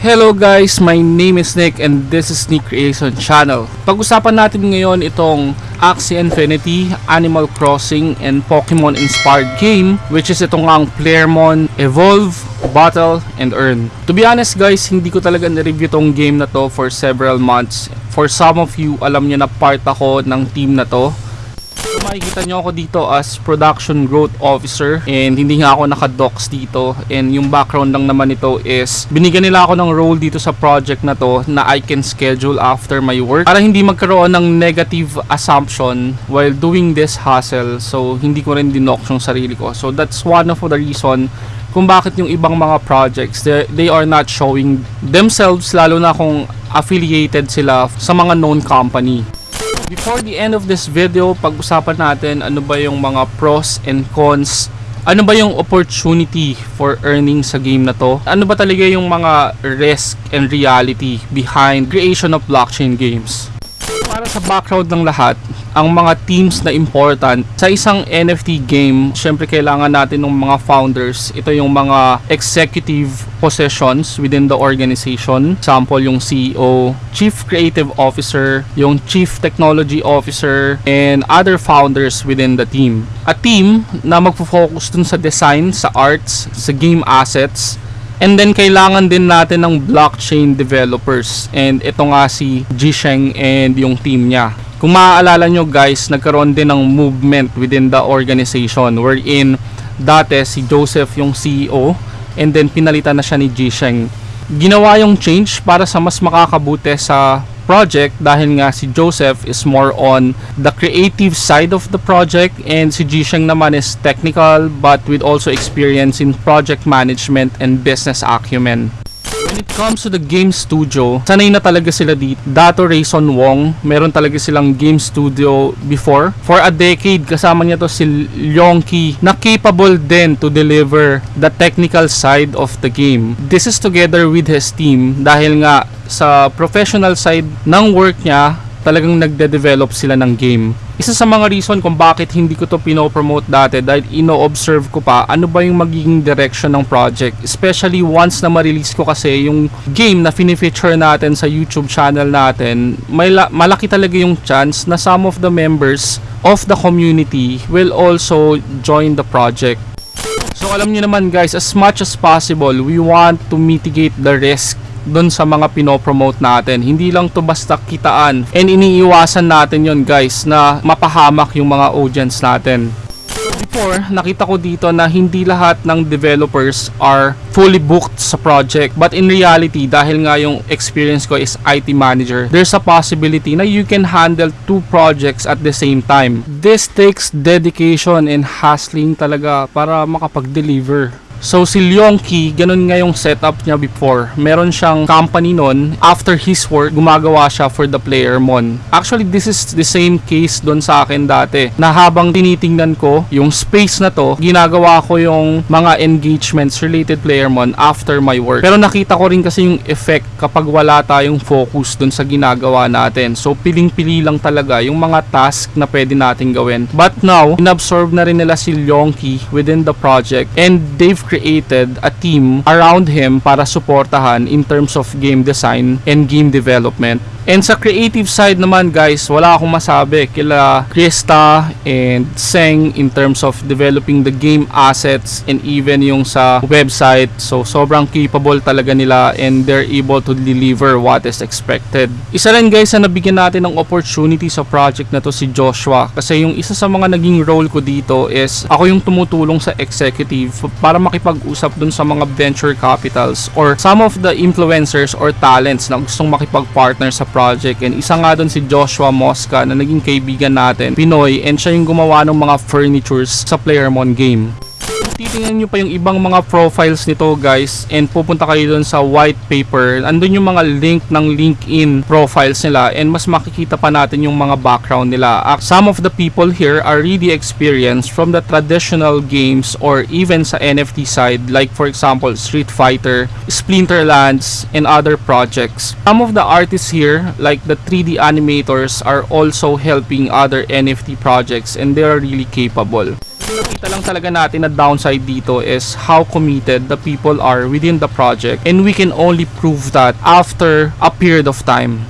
Hello guys, my name is Nick and this is Nick Creation Channel. Pag-usapan natin ngayon itong Axie Infinity, Animal Crossing, and Pokemon inspired game which is itong ang Playermon Evolve, Battle, and Earn. To be honest guys, hindi ko talaga na-review tong game na to for several months. For some of you, alam niyo na part ako ng team na to. So makikita nyo ako dito as production growth officer and hindi nga ako naka-docs dito. And yung background lang naman nito is binigyan nila ako ng role dito sa project na to na I can schedule after my work para hindi magkaroon ng negative assumption while doing this hustle. So hindi ko rin dinok yung sarili ko. So that's one of the reason kung bakit yung ibang mga projects they are not showing themselves lalo na kung affiliated sila sa mga known company Before the end of this video, pag-usapan natin ano ba yung mga pros and cons ano ba yung opportunity for earning sa game na to? Ano ba talaga yung mga risk and reality behind creation of blockchain games? Para sa background ng lahat, ang mga teams na important sa isang NFT game, syempre kailangan natin ng mga founders. Ito yung mga executive positions within the organization. Example, yung CEO, Chief Creative Officer, yung Chief Technology Officer, and other founders within the team. A team na magfo-focus dun sa design, sa arts, sa game assets, And then kailangan din natin ng blockchain developers. And ito nga si Jisheng and yung team niya. Kung maaalala nyo guys, nagkaroon din ng movement within the organization wherein dati si Joseph yung CEO and then pinalitan na siya ni Jisheng. Ginawa yung change para sa mas makakabuti sa project dahil nga si Joseph is more on the creative side of the project and si Jisheng naman is technical but with also experience in project management and business acumen. It comes to the game studio, sanay na talaga sila dito. Dato Rayson Wong, meron talaga silang game studio before. For a decade, kasama niya to si Lyongki na capable din to deliver the technical side of the game. This is together with his team dahil nga sa professional side ng work niya, talagang nagde-develop sila ng game. Isa sa mga reason kung bakit hindi ko to pinopromote dati dahil ino-observe ko pa ano ba yung magiging direction ng project. Especially once na ma-release ko kasi yung game na fini-feature natin sa YouTube channel natin, may la- malaki talaga yung chance na some of the members of the community will also join the project. So alam niyo naman guys, as much as possible, we want to mitigate the risk doon sa mga pinopromote natin. Hindi lang to basta kitaan. And iniiwasan natin yon guys na mapahamak yung mga audience natin. Before, nakita ko dito na hindi lahat ng developers are fully booked sa project. But in reality, dahil nga yung experience ko is IT manager, there's a possibility na you can handle two projects at the same time. This takes dedication and hustling talaga para makapag-deliver. So si Lyongki, ganun nga yung setup niya before. Meron siyang company nun. After his work, gumagawa siya for the player mon. Actually, this is the same case doon sa akin dati. Na habang tinitingnan ko yung space na to, ginagawa ko yung mga engagements related player mon after my work. Pero nakita ko rin kasi yung effect kapag wala tayong focus doon sa ginagawa natin. So piling-pili lang talaga yung mga task na pwede natin gawin. But now, inabsorb na rin nila si Lyongki within the project and they've created a team around him para suportahan in terms of game design and game development. And sa creative side naman guys, wala akong masabi kila Krista and Seng in terms of developing the game assets and even yung sa website. So sobrang capable talaga nila and they're able to deliver what is expected. Isa rin guys na nabigyan natin ng opportunity sa project na to si Joshua kasi yung isa sa mga naging role ko dito is ako yung tumutulong sa executive para makipag-usap dun sa mga venture capitals or some of the influencers or talents na gustong makipag-partner sa project and isa nga doon si Joshua Mosca na naging kaibigan natin Pinoy. And siya yung gumawa ng mga furnitures sa Playermon game titingnan nyo pa yung ibang mga profiles nito guys and pupunta kayo dun sa white paper. Andun yung mga link ng LinkedIn profiles nila and mas makikita pa natin yung mga background nila. Some of the people here are really experienced from the traditional games or even sa NFT side like for example Street Fighter Splinterlands and other projects. Some of the artists here like the 3D animators are also helping other NFT projects and they are really capable Nakita lang talaga natin na downside dito is how committed the people are within the project and we can only prove that after a period of time.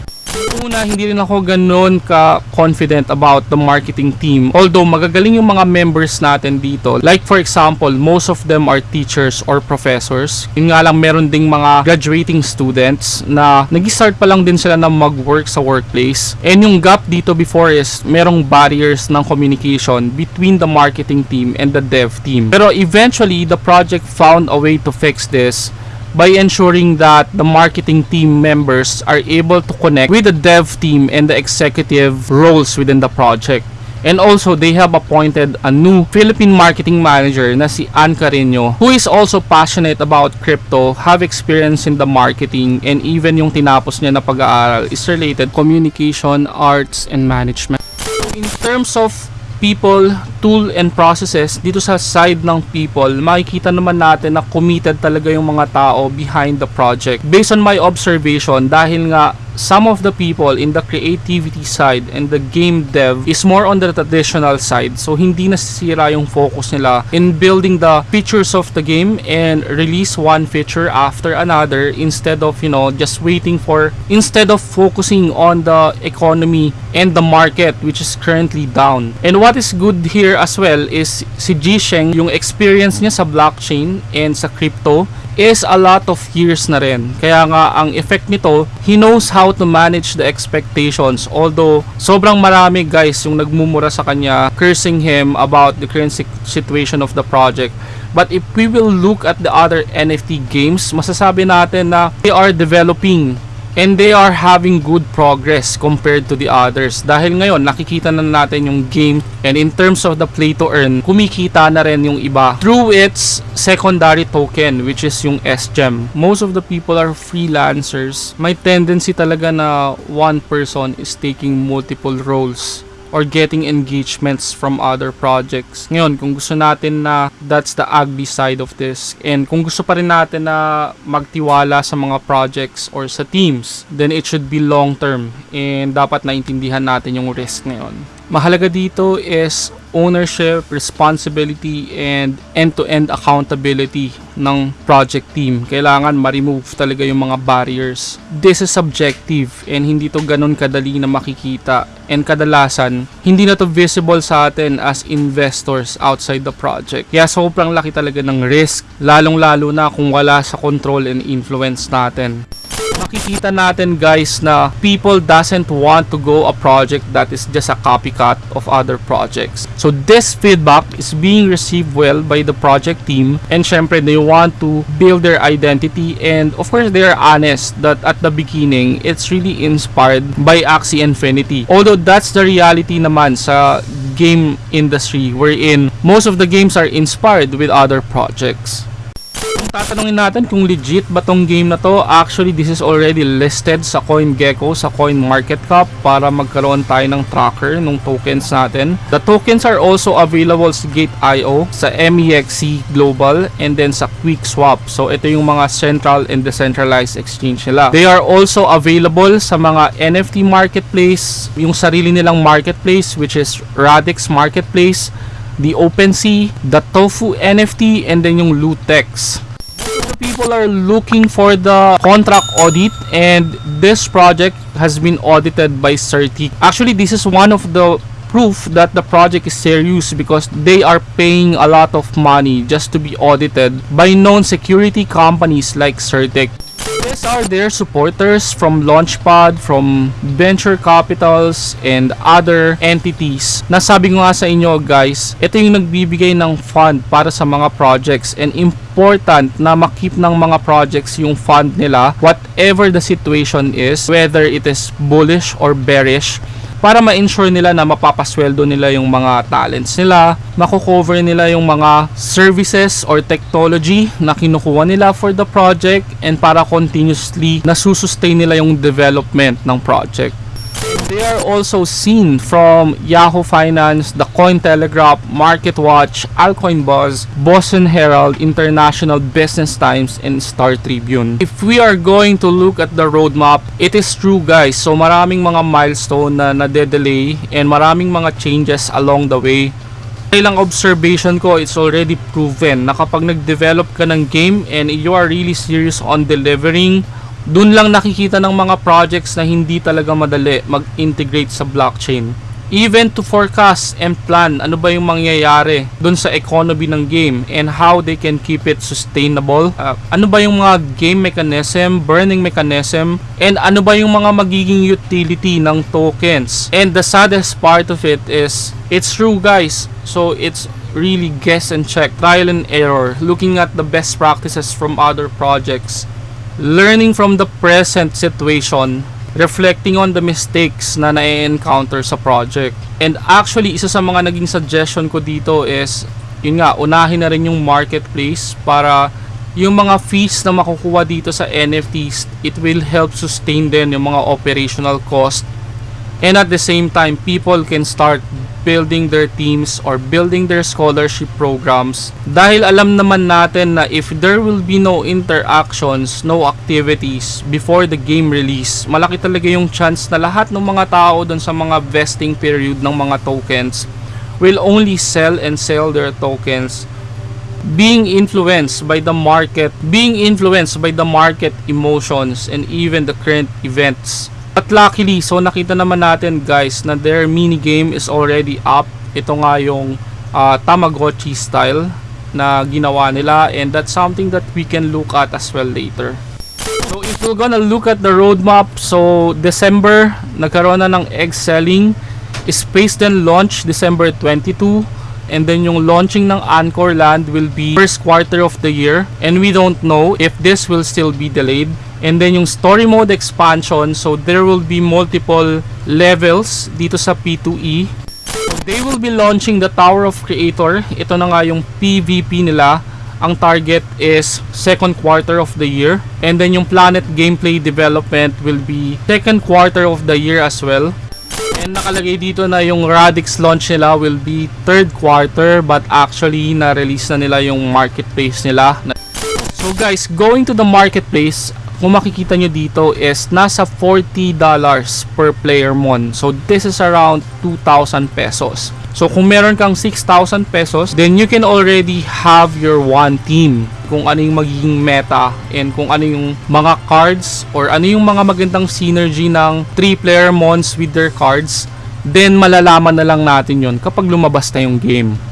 Una, hindi rin ako ganun ka-confident about the marketing team. Although magagaling yung mga members natin dito. Like for example, most of them are teachers or professors. Yun nga lang, meron ding mga graduating students na nag-start pa lang din sila na mag-work sa workplace. And yung gap dito before is merong barriers ng communication between the marketing team and the dev team. Pero eventually, the project found a way to fix this by ensuring that the marketing team members are able to connect with the dev team and the executive roles within the project. And also, they have appointed a new Philippine marketing manager na si Ann Carino who is also passionate about crypto, have experience in the marketing, and even yung tinapos niya na pag-aaral is related communication, arts, and management. In terms of people, tool, and processes, dito sa side ng people, makikita naman natin na committed talaga yung mga tao behind the project. Based on my observation, dahil nga some of the people in the creativity side and the game dev is more on the traditional side. So hindi nasisira yung focus nila in building the features of the game and release one feature after another instead of, you know, just waiting for instead of focusing on the economy and the market which is currently down. And what is good here as well is si Jisheng, yung experience niya sa blockchain and sa crypto is a lot of years na rin. Kaya nga ang effect nito, he knows how to manage the expectations. Although sobrang marami guys yung nagmumura sa kanya, cursing him about the current si- situation of the project. But if we will look at the other NFT games, masasabi natin na they are developing and they are having good progress compared to the others. Dahil ngayon nakikita na natin yung game. And in terms of the play to earn kumikita na rin yung iba through its secondary token which is yung SGEM most of the people are freelancers. May tendency talaga na one person is taking multiple roles or getting engagements from other projects. Ngayon, kung gusto natin na that's the ugly side of this and kung gusto pa rin natin na magtiwala sa mga projects or sa teams, then it should be long term and dapat naintindihan natin yung risk ngayon. Mahalaga dito is ownership, responsibility, and end-to-end accountability ng project team. Kailangan ma-remove talaga yung mga barriers. This is subjective and hindi to ganun kadali na makikita. And kadalasan, hindi na to visible sa atin as investors outside the project. Kaya sobrang laki talaga ng risk, lalong-lalo na kung wala sa control and influence natin makikita natin guys na people doesn't want to go a project that is just a copycat of other projects. So this feedback is being received well by the project team and syempre they want to build their identity and of course they are honest that at the beginning it's really inspired by Axie Infinity. Although that's the reality naman sa game industry wherein most of the games are inspired with other projects. Tatanungin natin kung legit ba tong game na to, actually this is already listed sa CoinGecko, sa CoinMarketCap para magkaroon tayo ng tracker ng tokens natin. The tokens are also available sa Gate.io, sa MEXC Global, and then sa QuickSwap. So ito yung mga central and decentralized exchange nila. They are also available sa mga NFT marketplace, yung sarili nilang marketplace which is Radix Marketplace, the OpenSea, the Tofu NFT, and then yung Lootex people are looking for the contract audit and this project has been audited by Certic. Actually, this is one of the proof that the project is serious because they are paying a lot of money just to be audited by known security companies like Certic. These are their supporters from Launchpad, from venture capitals, and other entities. Nasabi ko nga sa inyo guys, ito yung nagbibigay ng fund para sa mga projects and important na makip ng mga projects yung fund nila whatever the situation is, whether it is bullish or bearish para ma-ensure nila na mapapasweldo nila yung mga talents nila, mako-cover nila yung mga services or technology na kinukuha nila for the project and para continuously nasusustain nila yung development ng project. They are also seen from Yahoo Finance, the Cointelegraph, MarketWatch, Alcoin Buzz, Boston Herald, International Business Times, and Star Tribune. If we are going to look at the roadmap, it is true guys. So maraming mga milestone na nade-delay and maraming mga changes along the way. Ilang observation ko, it's already proven na kapag nag-develop ka ng game and you are really serious on delivering, dun lang nakikita ng mga projects na hindi talaga madali mag-integrate sa blockchain. Even to forecast and plan ano ba yung mangyayari dun sa economy ng game and how they can keep it sustainable. Uh, ano ba yung mga game mechanism, burning mechanism, and ano ba yung mga magiging utility ng tokens. And the saddest part of it is, it's true guys. So it's really guess and check, trial and error, looking at the best practices from other projects, learning from the present situation, reflecting on the mistakes na na-encounter sa project. And actually, isa sa mga naging suggestion ko dito is, yun nga, unahin na rin yung marketplace para yung mga fees na makukuha dito sa NFTs, it will help sustain din yung mga operational cost. And at the same time, people can start building their teams or building their scholarship programs. Dahil alam naman natin na if there will be no interactions, no activities before the game release, malaki talaga yung chance na lahat ng mga tao dun sa mga vesting period ng mga tokens will only sell and sell their tokens. Being influenced by the market, being influenced by the market emotions and even the current events But luckily, so nakita naman natin guys na their mini game is already up. Ito nga yung uh, Tamagotchi style na ginawa nila and that's something that we can look at as well later. So if we're gonna look at the roadmap, so December, nagkaroon na ng egg selling. Space then launch December 22 and then yung launching ng Anchor Land will be first quarter of the year. And we don't know if this will still be delayed. And then yung story mode expansion so there will be multiple levels dito sa P2E so they will be launching the Tower of Creator. Ito na nga yung PvP nila. Ang target is second quarter of the year. And then yung planet gameplay development will be second quarter of the year as well And nakalagay dito na yung Radix launch nila will be third quarter but actually na-release na nila yung marketplace nila. So guys, going to the marketplace, kung makikita nyo dito is nasa $40 per player mon. So this is around 2,000 pesos. So kung meron kang 6,000 pesos, then you can already have your one team. Kung ano yung magiging meta and kung ano yung mga cards or ano yung mga magandang synergy ng 3 player mons with their cards, then malalaman na lang natin yon kapag lumabas na yung game.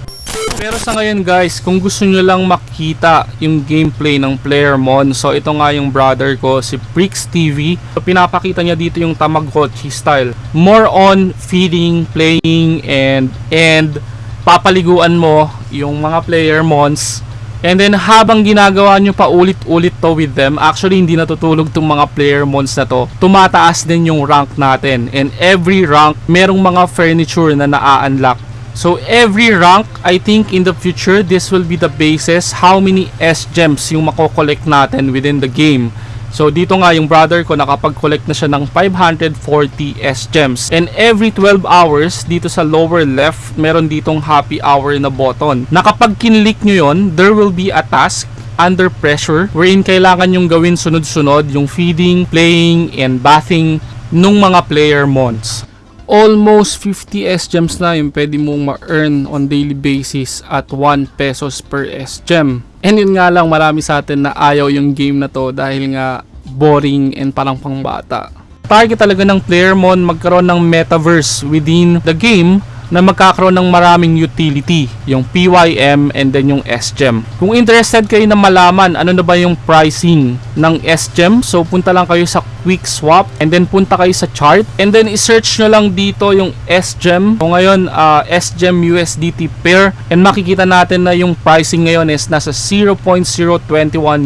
Pero sa ngayon guys, kung gusto nyo lang makita yung gameplay ng player mon, so ito nga yung brother ko, si Prix TV. So, pinapakita niya dito yung Tamagotchi style. More on feeding, playing, and and papaliguan mo yung mga player mons. And then habang ginagawa nyo pa ulit-ulit to with them, actually hindi natutulog tong mga player mons na to. Tumataas din yung rank natin. And every rank, merong mga furniture na na-unlock So every rank, I think in the future, this will be the basis how many S-gems yung makokollect natin within the game. So dito nga yung brother ko nakapag-collect na siya ng 540 S-gems. And every 12 hours, dito sa lower left, meron ditong happy hour na button. Nakapag kinlik nyo yon, there will be a task under pressure wherein kailangan yung gawin sunod-sunod yung feeding, playing, and bathing nung mga player mons almost 50 S-gems na yung pwede mong ma-earn on daily basis at 1 pesos per S-gem. And yun nga lang marami sa atin na ayaw yung game na to dahil nga boring and parang pangbata. Target talaga ng player mo magkaroon ng metaverse within the game na magkakaroon ng maraming utility, yung PYM and then yung SGEM. Kung interested kayo na malaman ano na ba yung pricing ng SGEM, so punta lang kayo sa Quick Swap and then punta kayo sa chart and then i-search nyo lang dito yung SGEM. So ngayon, uh, SGEM USDT pair and makikita natin na yung pricing ngayon is nasa 0.021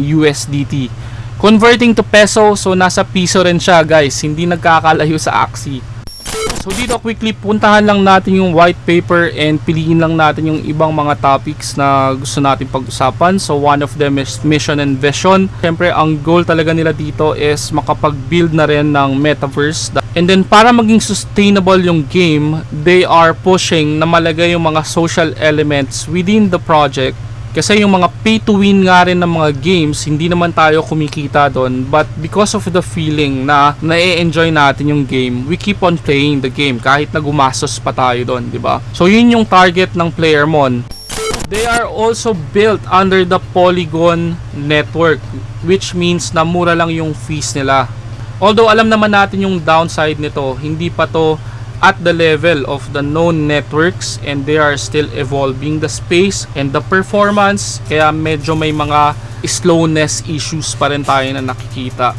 USDT. Converting to peso, so nasa piso rin siya guys, hindi nagkakalayo sa Axie. So dito quickly puntahan lang natin yung white paper and piliin lang natin yung ibang mga topics na gusto natin pag-usapan. So one of them is mission and vision. Siyempre ang goal talaga nila dito is makapag-build na rin ng metaverse. And then para maging sustainable yung game, they are pushing na malagay yung mga social elements within the project Kasi yung mga pay to win nga rin ng mga games, hindi naman tayo kumikita doon. But because of the feeling na na-enjoy natin yung game, we keep on playing the game kahit na gumastos pa tayo doon, di ba? So yun yung target ng Player Mon. They are also built under the Polygon network which means na mura lang yung fees nila. Although alam naman natin yung downside nito, hindi pa to at the level of the known networks and they are still evolving the space and the performance kaya medyo may mga slowness issues pa rin tayo na nakikita.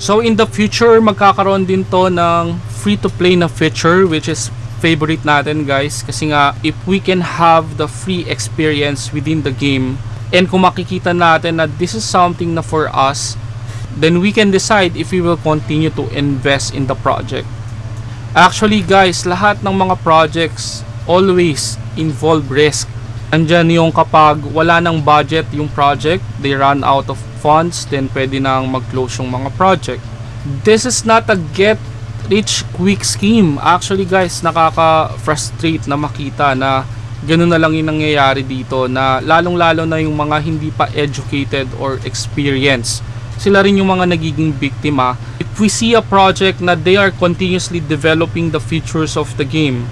So in the future magkakaroon din to ng free to play na feature which is favorite natin guys kasi nga if we can have the free experience within the game and kung makikita natin na this is something na for us then we can decide if we will continue to invest in the project. Actually guys, lahat ng mga projects always involve risk. Andyan yung kapag wala ng budget yung project, they run out of funds, then pwede nang mag-close yung mga project. This is not a get rich quick scheme. Actually guys, nakaka-frustrate na makita na ganun na lang yung nangyayari dito na lalong-lalo na yung mga hindi pa educated or experienced sila rin yung mga nagiging biktima. We see a project na they are continuously developing the features of the game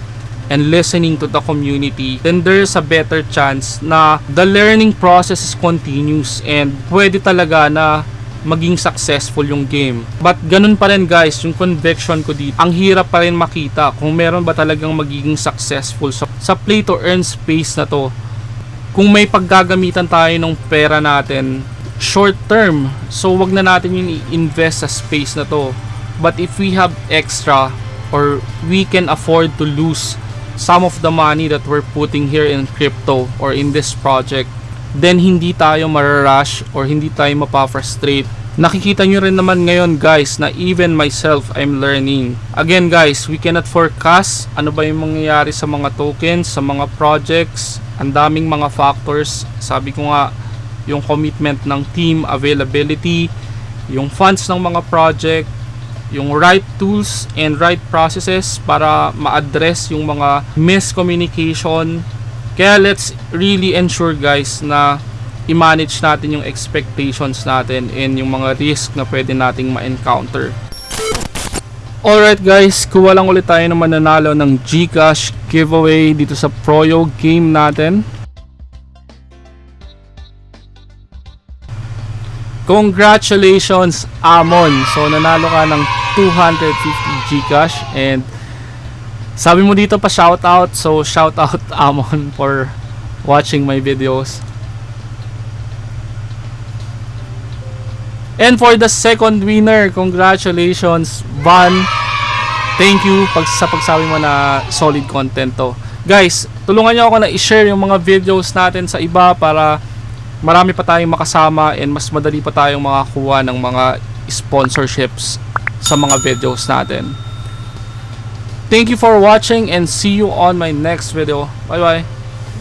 and listening to the community, then there's a better chance na the learning process is continuous and pwede talaga na maging successful yung game. But ganun pa rin guys, yung conviction ko dito, ang hirap pa rin makita kung meron ba talagang magiging successful sa, sa play to earn space na to. Kung may paggagamitan tayo ng pera natin short term. So wag na natin yung i-invest sa space na to. But if we have extra or we can afford to lose some of the money that we're putting here in crypto or in this project, then hindi tayo mararush or hindi tayo mapa-frustrate. Nakikita nyo rin naman ngayon guys na even myself I'm learning. Again guys, we cannot forecast ano ba yung mangyayari sa mga tokens, sa mga projects. Ang daming mga factors. Sabi ko nga, yung commitment ng team availability, yung funds ng mga project, yung right tools and right processes para ma-address yung mga miscommunication. Kaya let's really ensure guys na i-manage natin yung expectations natin and yung mga risk na pwede nating ma-encounter. Alright guys, kuha lang ulit tayo ng mananalo ng Gcash giveaway dito sa Proyo game natin. Congratulations, Amon! So, nanalo ka ng 250 Gcash and sabi mo dito pa shoutout. So, shoutout Amon for watching my videos. And for the second winner, congratulations, Van. Thank you pag sa pagsabi mo na solid content to. Guys, tulungan niyo ako na i-share yung mga videos natin sa iba para marami pa tayong makasama and mas madali pa tayong makakuha ng mga sponsorships sa mga videos natin. Thank you for watching and see you on my next video. Bye bye.